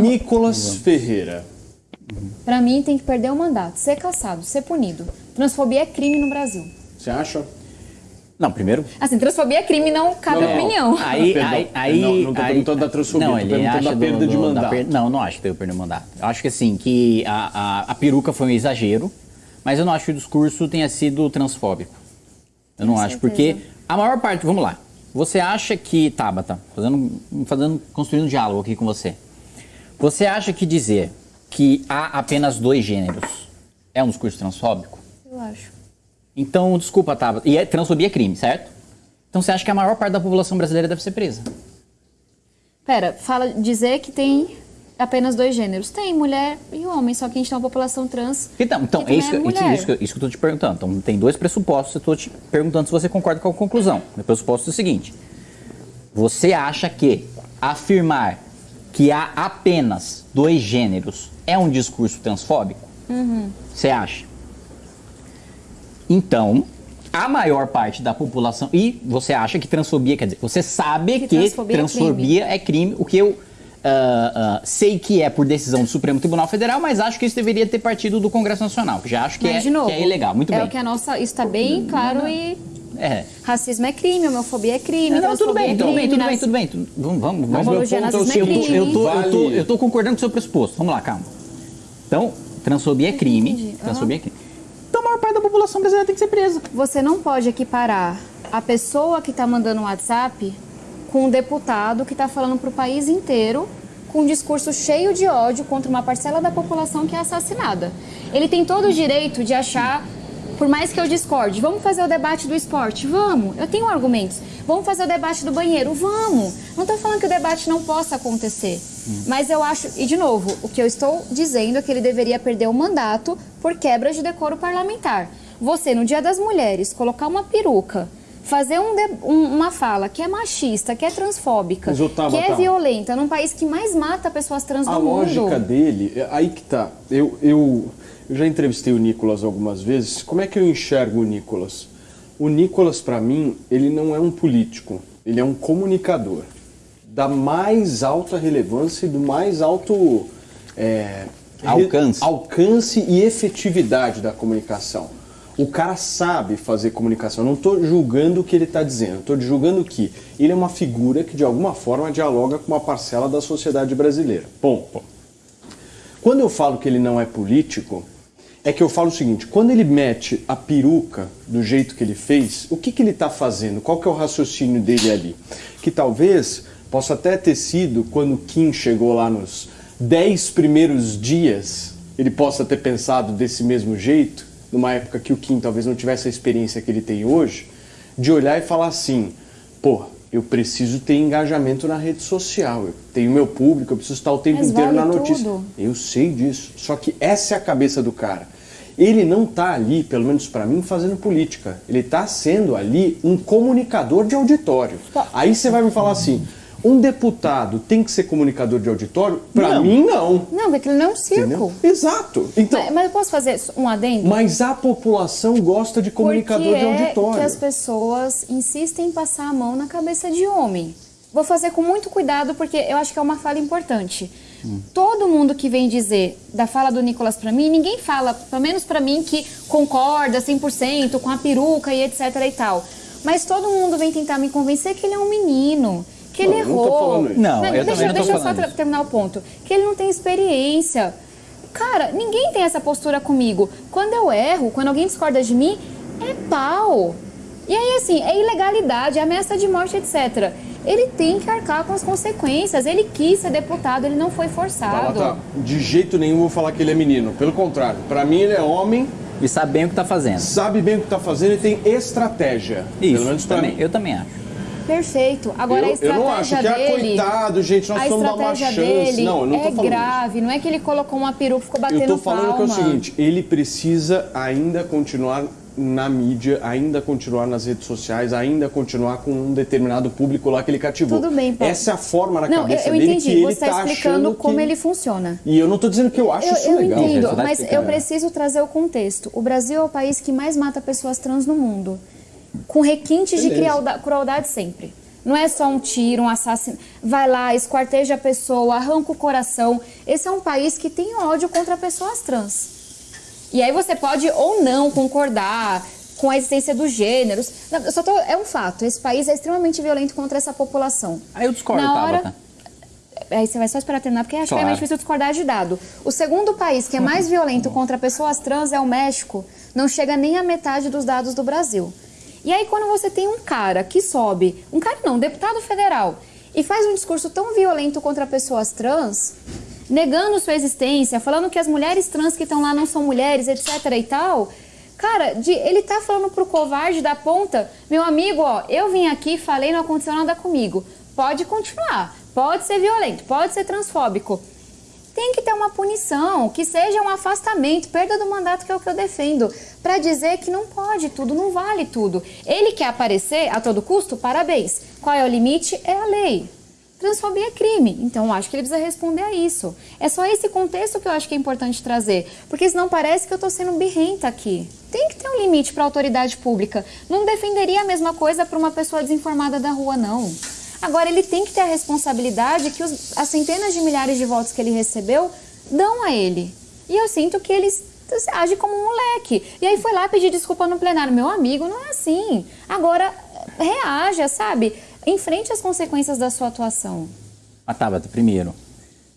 Nicolas Ferreira. Pra mim, tem que perder o mandato, ser caçado, ser punido. Transfobia é crime no Brasil. Você acha? Não, primeiro. Assim, transfobia é crime, não cabe Não, não. opinião. Aí, Perdão, aí, aí, não- não tô aí- perguntando da transfobia, não, tô ele perguntando da perda de da mandato. per- Não, não acho que teve perda de mandato. Eu acho que assim, que a, a, a peruca foi um exagero, mas eu não acho que o discurso tenha sido transfóbico. Eu não Com acho, certeza. porque a maior parte, vamos lá. Você acha que, Tabata, fazendo, fazendo, construindo um diálogo aqui com você. Você acha que dizer que há apenas dois gêneros é um discurso transfóbico? Eu acho. Então, desculpa, Tabata. E é, transfobia é crime, certo? Então você acha que a maior parte da população brasileira deve ser presa? Pera, fala dizer que tem apenas dois gêneros. Tem mulher e homem, só que a gente tem uma população trans. Então, então é isso, que, também isso, mulher. isso, que, isso que eu tô te perguntando. Então, tem dois pressupostos, eu tô te perguntando se você concorda com a conclusão. O pressuposto é o seguinte: você acha que afirmar que há apenas dois gêneros é um discurso transfóbico? Uhum. Você acha? Então, a maior parte da população. E você acha que transfobia, quer dizer, você sabe Que que, transfobia é transfobia é crime, o que eu ah, ah, sei que é por decisão do Supremo Tribunal Federal, mas acho que isso deveria ter partido do Congresso Nacional, que já acho que, Mas, é, de novo, que é ilegal. Muito é bem. o que a nossa. Isso tá bem claro e. É. Racismo é crime, homofobia é crime, Não, não, tudo bem, é tudo bem, crime, tudo bem, tudo bem. tudo- Vamos, vamos, vamos. Mas meu Apologia ponto é o nazismo é Eu tô, eu, tô, eu, tô, eu concordando com o seu pressuposto. Vamos lá, calma. Então, transfobia é crime. entendi. Transfobia é crime. Então a maior parte da população brasileira tem que ser presa. Você não pode equiparar a pessoa que tá mandando um WhatsApp com um deputado que tá falando pro país inteiro com um discurso cheio de ódio contra uma parcela da população que é assassinada. Ele tem todo o direito de achar, por mais que eu discorde, vamos fazer o debate do esporte? Vamos. Eu tenho argumentos. Vamos fazer o debate do banheiro? Vamos. Não tô falando que o debate não possa acontecer. Mas eu acho, e de novo, o que eu estou dizendo é que ele deveria perder o mandato por quebra de decoro parlamentar. Você, no Dia das Mulheres, colocar uma peruca, fazer um de- um- uma fala que é machista, que é transfóbica, Tabata, que é violenta, num país que mais mata pessoas trans A do mundo. lógica dele, é aí que tá. Eu, eu, eu já entrevistei o Nicolas algumas vezes. Como é que eu enxergo o Nicolas? O Nicolas, pra mim, ele não é um político, ele é um comunicador da mais alta relevância e do mais alto é, Alcance. alcance e efetividade da comunicação. O cara sabe fazer comunicação. Eu não estou julgando o que ele está dizendo. Estou julgando que ele é uma figura que de alguma forma dialoga com uma parcela da sociedade brasileira. Bom, quando eu falo que ele não é político, é que eu falo o seguinte: quando ele mete a peruca do jeito que ele fez, o que, que ele está fazendo? Qual que é o raciocínio dele ali? Que talvez possa até ter sido quando Kim chegou lá nos 10 primeiros dias, ele possa ter pensado desse mesmo jeito, numa época que o Kim talvez não tivesse a experiência que ele tem hoje, de olhar e falar assim: pô, eu preciso ter engajamento na rede social, eu tenho meu público, eu preciso estar o tempo Mas inteiro vale na notícia. tudo. Eu sei disso. Só que essa é a cabeça do cara. Ele não tá ali, pelo menos pra mim, fazendo política. Ele tá sendo ali um comunicador de auditório. Aí você vai me falar assim: um deputado tem que ser comunicador de auditório? Pra Não. mim, não. Não, porque ele não é um circo. Entendeu? Exato. Então, Mas, mas eu posso fazer um adendo? mas a população gosta de comunicador Porque de é auditório. que as pessoas insistem em passar a mão na cabeça de homem. Vou fazer com muito cuidado porque eu acho que é uma fala importante. Todo mundo que vem dizer da fala do Nicolas pra mim, ninguém fala, pelo menos pra mim, que concorda 100% com a peruca e etc e tal. Mas todo mundo vem tentar me convencer que ele é um menino, que ele Não, não errou. Não, eu deixa, também não tô deixa eu só terminar o ponto. Que ele não tem experiência. Cara, ninguém tem essa postura comigo. Quando eu erro, quando alguém discorda de mim, é pau. E aí, assim, é ilegalidade, é ameaça de morte, etc. Ele tem que arcar com as consequências. Ele quis ser deputado, ele não foi forçado. Fala, tá, de jeito nenhum vou falar que ele é menino. Pelo contrário, pra mim ele é homem, E sabe bem o que tá fazendo. sabe bem o que tá fazendo e tem estratégia. Isso, Pelo menos pra também, mim. eu também acho. Perfeito. Agora Eu- a eu estratégia não acho que, ah, dele. coitado, gente, nós precisamos dar uma chance. dele Não, eu não tô é falando grave. Não é que ele colocou uma peruca e ficou batendo Eu tô falando palma. que é o seguinte, ele precisa ainda continuar na mídia, ainda continuar nas redes sociais, ainda continuar com um determinado público lá que ele cativou. Tudo bem, Paulo. Essa é a forma na Não, eu, cabeça eu dele entendi. que ele Você está tá explicando achando como que... ele funciona. E eu não tô dizendo que eu acho Eu, isso eu legal. entendo, Você tá mas eu preciso trazer o contexto. O Brasil é o país que mais mata pessoas trans no mundo. Com requintes de Beleza. cruelda- crueldade sempre. Não é só um tiro, um assassino. Vai lá, esquarteja a pessoa, arranca o coração. Esse é um país que tem ódio contra pessoas trans. E aí você pode ou não concordar com a existência dos gêneros. Não, só tô, é um fato. Esse país é extremamente violento contra essa população. Aí eu discordo, Na hora, Tabata. Aí você vai só esperar terminar, porque acho Claro. que é difícil discordar de dado. O segundo país que é mais violento contra pessoas trans é o México. Não chega nem a metade dos dados do Brasil. E aí, quando você tem um cara que sobe, um cara não, um deputado federal, e faz um discurso tão violento contra pessoas trans, negando sua existência, falando que as mulheres trans que estão lá não são mulheres, etc e tal. Cara, de- ele tá falando pro covarde da ponta, meu amigo, ó, eu vim aqui, falei, não aconteceu nada comigo. Pode continuar, pode ser violento, pode ser transfóbico. Tem que ter uma punição, que seja um afastamento, perda do mandato, que é o que eu defendo, para dizer que não pode tudo, não vale tudo. Ele quer aparecer a todo custo? Parabéns. Qual é o limite? É a lei. Transfobia é crime, então eu acho que ele precisa responder a isso. É só esse contexto que eu acho que é importante trazer, porque senão parece que eu estou sendo birrenta aqui. Tem que ter um limite para autoridade pública. Não defenderia a mesma coisa para uma pessoa desinformada da rua, não. Agora, ele tem que ter a responsabilidade que os- as centenas de milhares de votos que ele recebeu dão a ele. E eu sinto que ele age como um moleque. E aí foi lá pedir desculpa no plenário. Meu amigo, não é assim. Agora, reaja, sabe? Enfrente as consequências da sua atuação. Mas Tabata, primeiro,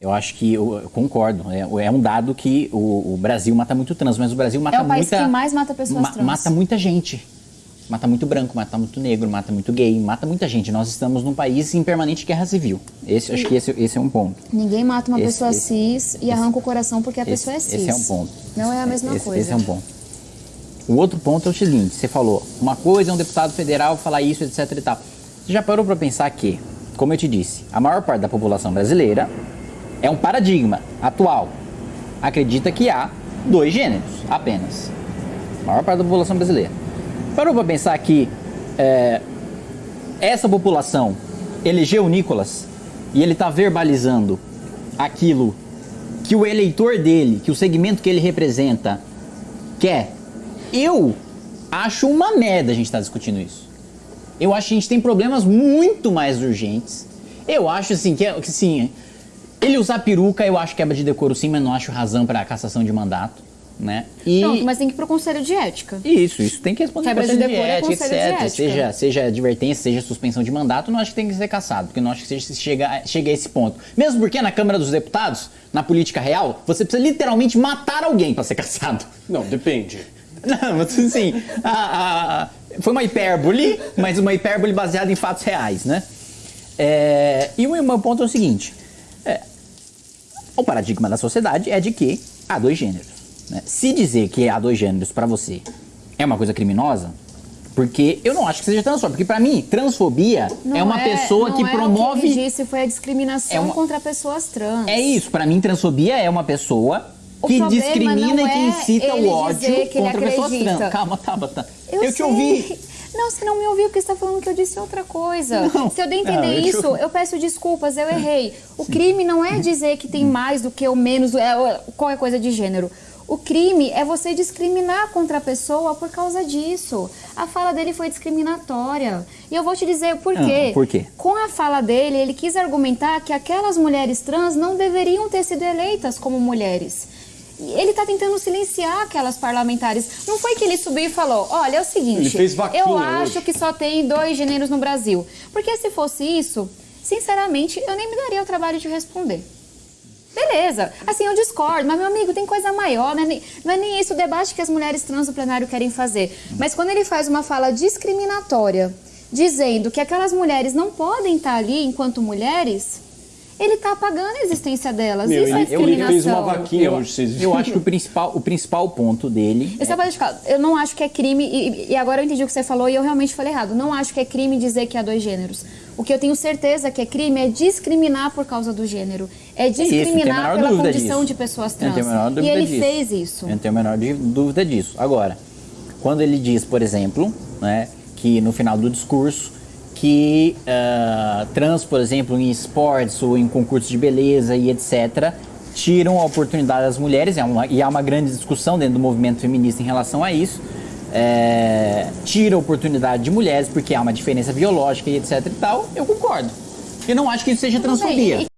eu acho que eu, eu concordo. É, é um dado que o, o Brasil mata muito trans, mas o Brasil mata É o país muita. que mais mata pessoas trans. Mata muita gente. Mata muito branco, mata muito negro, mata muito gay, mata muita gente. Nós estamos num país em permanente guerra civil. Esse, acho que esse, esse é um ponto. Ninguém mata uma Esse- pessoa esse- cis e arranca o coração porque a pessoa é cis. esse é um ponto. Não é a mesma coisa. Esse é um ponto. O outro ponto é o seguinte: você falou, uma coisa é um deputado federal falar isso, etc e tal. Você já parou para pensar que, como eu te disse, a maior parte da população brasileira é um paradigma atual. Acredita que há dois gêneros apenas. A maior parte da população brasileira. Parou para pensar que é, essa população elegeu Nicolas e ele está verbalizando aquilo que o eleitor dele, que o segmento que ele representa quer. Eu acho uma merda a gente estar discutindo isso. Eu acho que a gente tem problemas muito mais urgentes. Eu acho assim que, que sim, ele usar peruca eu acho quebra de decoro sim, mas não acho razão para cassação de mandato, né? E Pronto, mas tem que ir pro conselho de ética. isso, isso tem que responder Quebra de conselho decoro é ética, conselho de etc. ética. Seja, seja advertência, seja suspensão de mandato, não acho que tem que ser cassado, porque não acho que seja, chega, chega a esse ponto. Mesmo porque na Câmara dos Deputados, na política real, você precisa literalmente matar alguém para ser cassado. Não, depende. Não, mas assim, a- a- a- foi uma hipérbole, mas uma hipérbole baseada em fatos reais, né? É, e o meu ponto é o seguinte: é, o paradigma da sociedade é de que há dois gêneros. Né? Se dizer que há dois gêneros para você é uma coisa criminosa, porque eu não acho que seja transfóbico, porque para mim, transfobia Não é uma pessoa não que é promove. O que ele disse foi a discriminação É uma- contra pessoas trans. É isso, pra mim, transfobia é uma pessoa O que discrimina e que é incita o ódio contra pessoas trans. Calma, Tabata. Eu, Eu, te ouvi. Não, você não me ouviu porque você está falando que eu disse outra coisa. Não. Se eu dei Não, entender eu te isso, eu peço desculpas, eu errei. O crime não é dizer que tem mais do que ou menos, é, é, qualquer coisa de gênero. O crime é você discriminar contra a pessoa por causa disso. A fala dele foi discriminatória. E eu vou te dizer por quê. Ah, por quê? Com a fala dele, ele quis argumentar que aquelas mulheres trans não deveriam ter sido eleitas como mulheres. E Ele está tentando silenciar aquelas parlamentares. Não foi que ele subiu e falou: olha, é o seguinte, Ele fez vaquinha eu acho hoje. que só tem dois gêneros no Brasil. Porque se fosse isso, sinceramente, eu nem me daria o trabalho de responder. Beleza, assim eu discordo, mas meu amigo, tem coisa maior, não é, nem, não é nem esse o debate que as mulheres trans no plenário querem fazer. Mas quando ele faz uma fala discriminatória, dizendo que aquelas mulheres não podem estar ali enquanto mulheres, ele está apagando a existência delas. Meu, Isso é ele- ele fez uma discriminação. vaquinha Eu, hoje, vocês eu acho que o principal, o principal ponto dele. Eu, só pra deixar, eu não acho que é crime, e, e agora eu entendi o que você falou e eu realmente falei errado. Não acho que é crime dizer que há dois gêneros. O que eu tenho certeza que é crime é discriminar por causa do gênero. É Isso, discriminar menor pela condição disso. de pessoas trans. E ele disso. fez isso. Eu não tenho a menor dúvida disso. Agora, quando ele diz, por exemplo, né, que no final do discurso que ah, trans, por exemplo, em esportes ou em concursos de beleza e etc., tiram a oportunidade das mulheres, é e há uma grande discussão dentro do movimento feminista em relação a isso. É, tira a oportunidade de mulheres porque há uma diferença biológica e etc e tal, eu concordo. Eu não acho que isso seja transfobia.